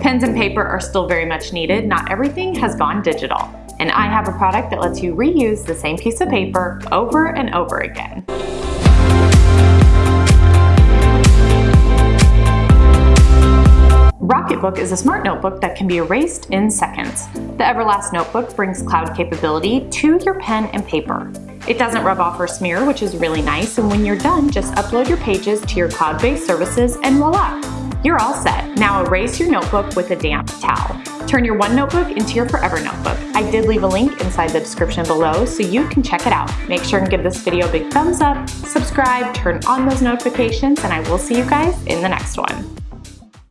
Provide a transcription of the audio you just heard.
Pens and paper are still very much needed. Not everything has gone digital. And I have a product that lets you reuse the same piece of paper over and over again. Rocketbook is a smart notebook that can be erased in seconds. The Everlast notebook brings cloud capability to your pen and paper. It doesn't rub off or smear, which is really nice, and when you're done, just upload your pages to your cloud-based services and voila! You're all set. Now erase your notebook with a damp towel. Turn your one notebook into your forever notebook. I did leave a link inside the description below so you can check it out. Make sure and give this video a big thumbs up, subscribe, turn on those notifications, and I will see you guys in the next one.